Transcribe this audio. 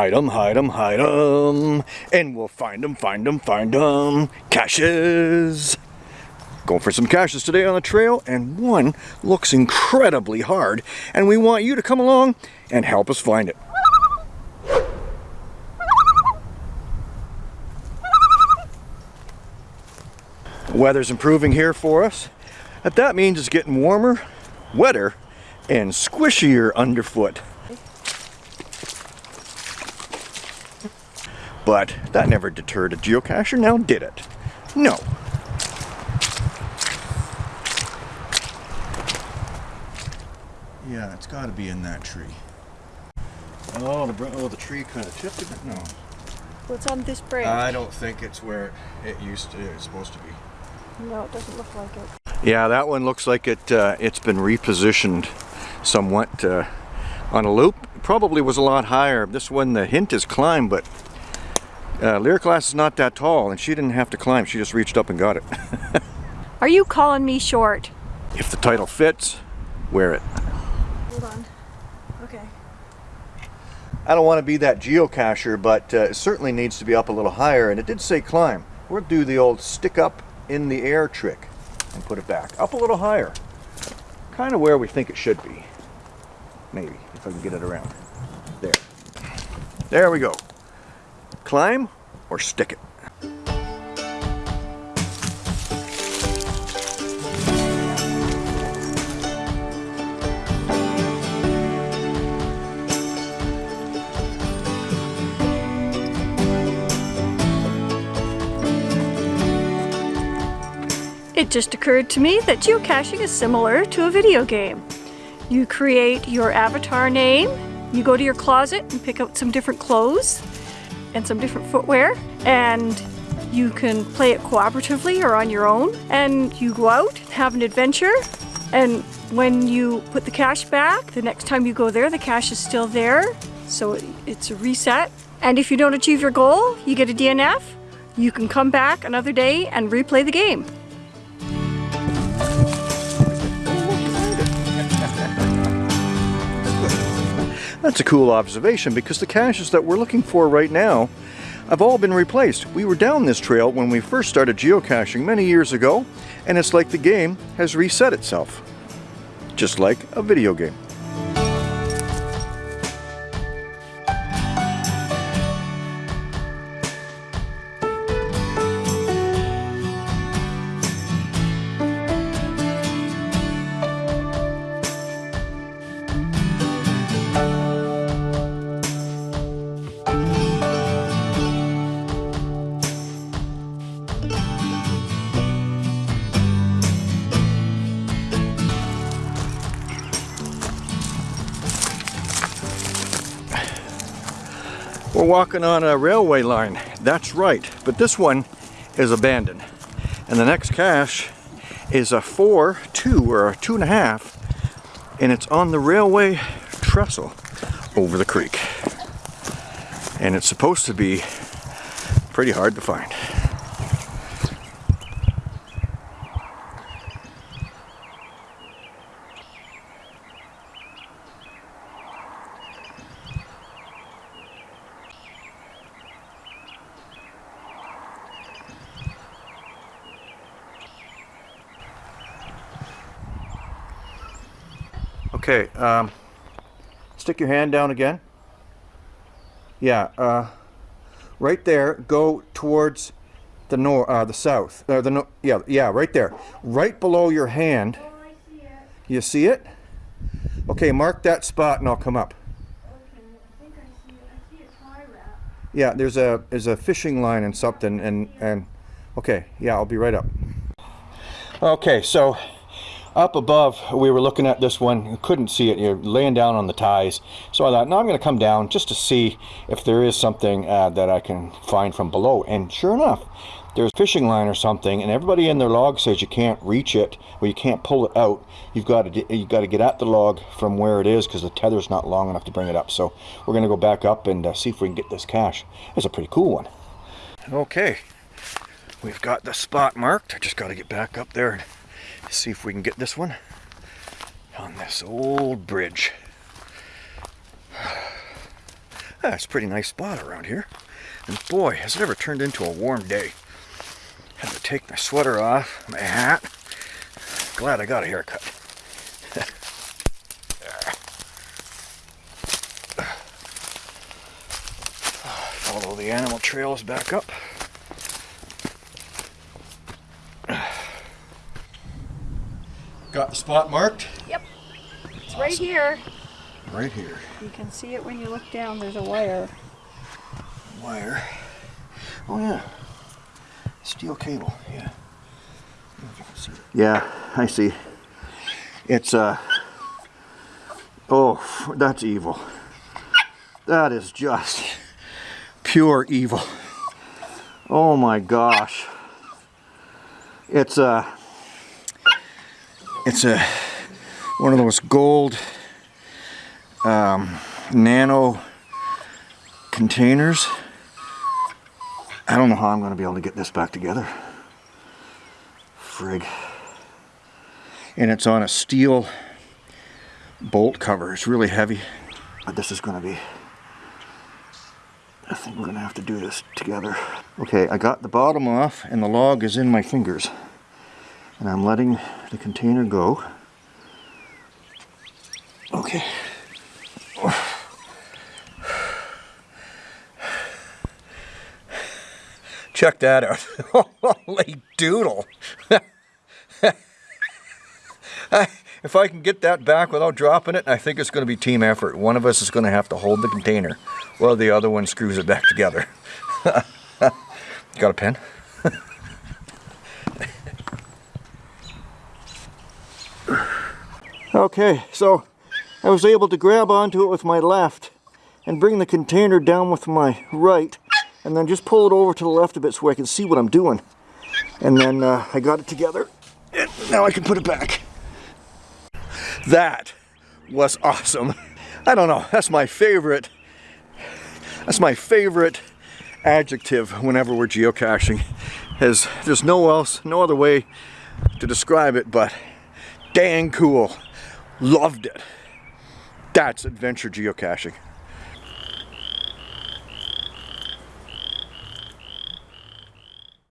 Hide 'em, hide 'em, hide 'em. And we'll find 'em, find 'em, find 'em. Caches. Going for some caches today on the trail, and one looks incredibly hard, and we want you to come along and help us find it. Weather's improving here for us. That means it's getting warmer, wetter, and squishier underfoot. But that never deterred a geocacher, now did it? No. Yeah, it's got to be in that tree. Oh, the, oh, the tree kind of tipped a bit. No. What's on this branch? I don't think it's where it used to. It's supposed to be. no, it doesn't look like it. Yeah, that one looks like it. Uh, it's been repositioned somewhat uh, on a loop. Probably was a lot higher. This one, the hint is climb, but uh, Lyriclass is not that tall, and she didn't have to climb. She just reached up and got it. Are you calling me short? if the title fits, wear it. Hold on. Okay. I don't want to be that geocacher, but uh, it certainly needs to be up a little higher. And it did say climb. We'll do the old stick up in the air trick and put it back. Up a little higher. Kind of where we think it should be. Maybe, if I can get it around. There. There we go. Climb or stick it. It just occurred to me that geocaching is similar to a video game. You create your avatar name, you go to your closet and pick out some different clothes and some different footwear, and you can play it cooperatively or on your own. And you go out, have an adventure, and when you put the cache back, the next time you go there, the cache is still there, so it's a reset. And if you don't achieve your goal, you get a DNF. You can come back another day and replay the game. That's a cool observation because the caches that we're looking for right now have all been replaced. We were down this trail when we first started geocaching many years ago, and it's like the game has reset itself. Just like a video game. We're walking on a railway line. That's right, but this one is abandoned. And the next cache is a four, two, or a two and a half, and it's on the railway trestle over the creek. And it's supposed to be pretty hard to find. Okay, um, stick your hand down again. Yeah, uh, right there. Go towards the north, uh, the south. Uh, the no yeah, yeah, right there. Right below your hand. Oh, I see it. You see it? Okay, mark that spot and I'll come up. Okay, I think I see it. I see a tie wrap. Yeah, there's a there's a fishing line and something and and okay, yeah, I'll be right up. Okay, so up above we were looking at this one, you couldn't see it, you're laying down on the ties. So I thought, no, I'm going to come down just to see if there is something uh, that I can find from below. And sure enough, there's a fishing line or something, and everybody in their log says you can't reach it, or you can't pull it out. You've got to you got to get at the log from where it is because the tether's not long enough to bring it up. So we're going to go back up and uh, see if we can get this cache. It's a pretty cool one. Okay, we've got the spot marked. I just got to get back up there and see if we can get this one on this old bridge. That's a pretty nice spot around here. And boy, has it ever turned into a warm day. Had to take my sweater off, my hat. Glad I got a haircut. Follow the animal trails back up. Got the spot marked? Yep. It's right here. Right here. You can see it when you look down. There's a wire. Wire. Oh yeah. Steel cable. Yeah. I don't know if you can see it. Yeah, I see. It's uh Oh, that's evil. That is just pure evil. Oh my gosh. It's a it's a one of those gold um, nano containers. I don't know how I'm going to be able to get this back together. Frig. And it's on a steel bolt cover. It's really heavy. But this is going to be... I think we're going to have to do this together. Okay, I got the bottom off and the log is in my fingers. And I'm letting the container go. Okay. Check that out. Holy doodle. if I can get that back without dropping it, I think it's going to be team effort. One of us is going to have to hold the container while the other one screws it back together. Got a pen? Okay, so I was able to grab onto it with my left and bring the container down with my right and then just pull it over to the left a bit so I can see what I'm doing. And then uh, I got it together and now I can put it back. That was awesome. I don't know, that's my favorite, that's my favorite adjective whenever we're geocaching. Is there's no else, no other way to describe it but dang cool. Loved it. That's adventure geocaching.